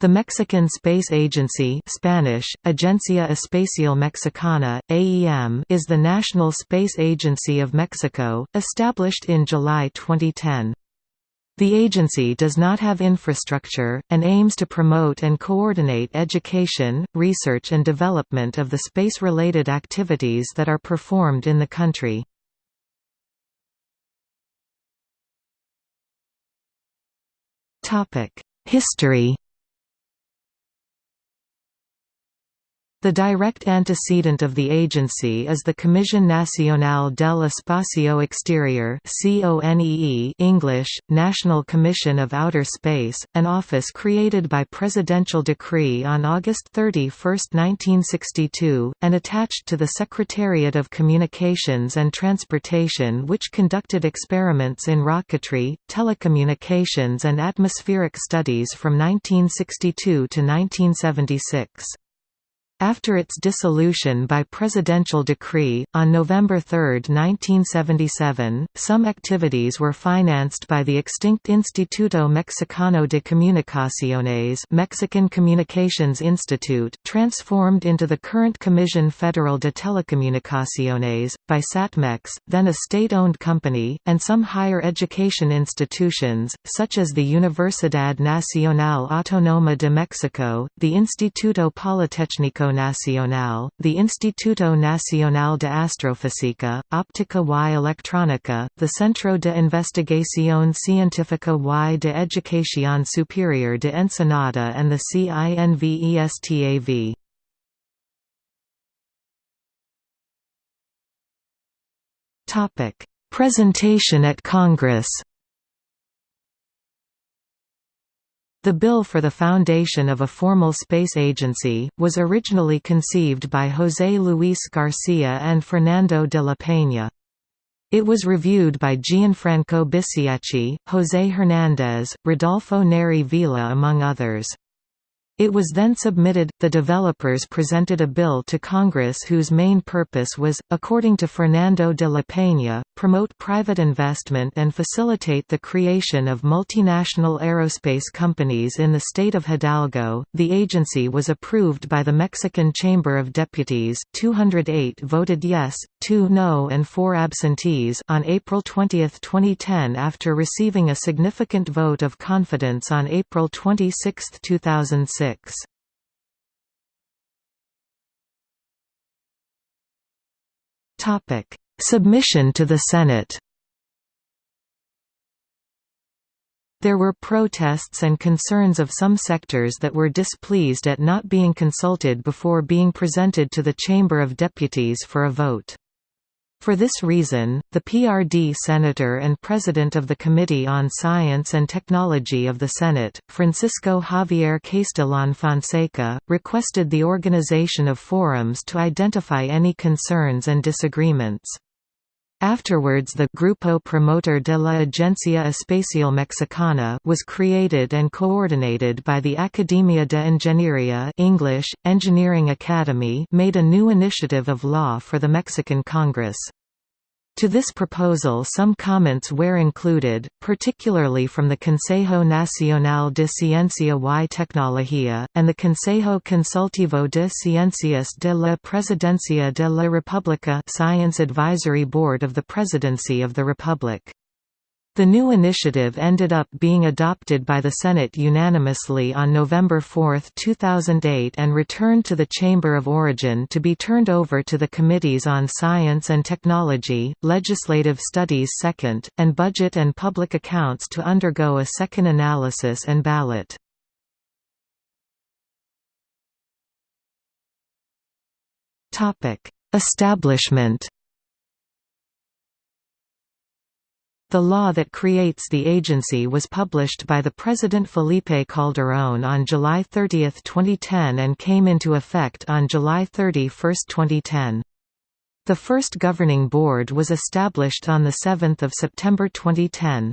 The Mexican Space Agency Spanish, Agencia Espacial Mexicana, AEM is the national space agency of Mexico, established in July 2010. The agency does not have infrastructure, and aims to promote and coordinate education, research and development of the space-related activities that are performed in the country. History The direct antecedent of the agency is the Comisión Nacional del Espacio Exterior English, National Commission of Outer Space, an office created by presidential decree on August 31, 1962, and attached to the Secretariat of Communications and Transportation which conducted experiments in rocketry, telecommunications and atmospheric studies from 1962 to 1976. After its dissolution by presidential decree, on November 3, 1977, some activities were financed by the extinct Instituto Mexicano de Comunicaciones Mexican Communications Institute transformed into the current Comisión Federal de Telecomunicaciones, by SATMEX, then a state-owned company, and some higher education institutions, such as the Universidad Nacional Autónoma de Mexico, the Instituto Politécnico Nacional, the Instituto Nacional de Astrofísica, Óptica y Electrónica, the Centro de Investigación Científica y de Educación Superior de Ensenada and the CINVESTAV. Presentation at Congress The bill for the foundation of a formal space agency, was originally conceived by José Luis García and Fernando de la Peña. It was reviewed by Gianfranco Bisiacchi, José Hernández, Rodolfo Neri Vela among others. It was then submitted. The developers presented a bill to Congress whose main purpose was, according to Fernando de la Peña, promote private investment and facilitate the creation of multinational aerospace companies in the state of Hidalgo. The agency was approved by the Mexican Chamber of Deputies, 208 voted yes, 2 no, and 4 absentees on April 20, 2010 after receiving a significant vote of confidence on April 26, 2006. Topic: Submission to the Senate. There were protests and concerns of some sectors that were displeased at not being consulted before being presented to the Chamber of Deputies for a vote. For this reason, the PRD Senator and President of the Committee on Science and Technology of the Senate, Francisco Javier Castellón Fonseca, requested the organization of forums to identify any concerns and disagreements. Afterwards the Grupo Promotor de la Agencia Espacial Mexicana was created and coordinated by the Academia de Ingeniería English, Engineering Academy made a new initiative of law for the Mexican Congress. To this proposal some comments were included, particularly from the Consejo Nacional de Ciencia y Tecnología, and the Consejo Consultivo de Ciencias de la Presidencia de la República Science Advisory Board of the Presidency of the Republic. The new initiative ended up being adopted by the Senate unanimously on November 4, 2008 and returned to the Chamber of Origin to be turned over to the Committees on Science and Technology, Legislative Studies second, and Budget and Public Accounts to undergo a second analysis and ballot. Establishment The law that creates the agency was published by the President Felipe Calderón on July 30, 2010 and came into effect on July 31, 2010. The first governing board was established on 7 September 2010.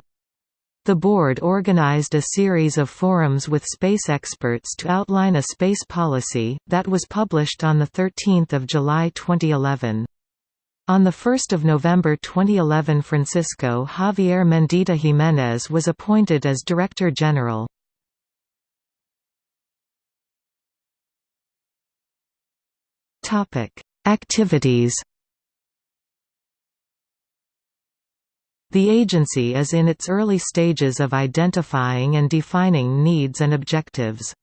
The board organized a series of forums with space experts to outline a space policy, that was published on 13 July 2011. On 1 November 2011 Francisco Javier Mendieta Jiménez was appointed as Director General. Activities The agency is in its early stages of identifying and defining needs and objectives.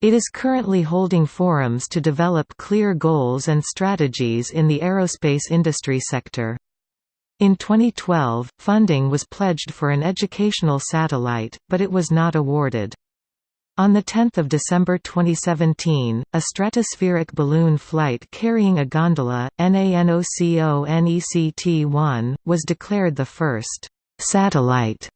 It is currently holding forums to develop clear goals and strategies in the aerospace industry sector. In 2012, funding was pledged for an educational satellite, but it was not awarded. On 10 December 2017, a stratospheric balloon flight carrying a gondola, NANOCONECT-1, was declared the first «satellite»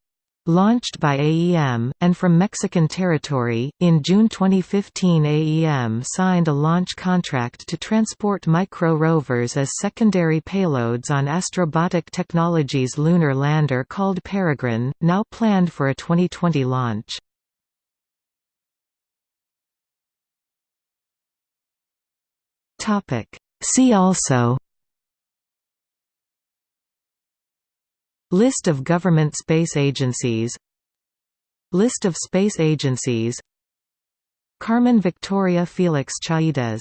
launched by AEM, and from Mexican territory. In June 2015, AEM signed a launch contract to transport micro rovers as secondary payloads on Astrobotic Technologies lunar lander called Peregrine, now planned for a 2020 launch. See also List of government space agencies. List of space agencies. Carmen Victoria Felix Chaidez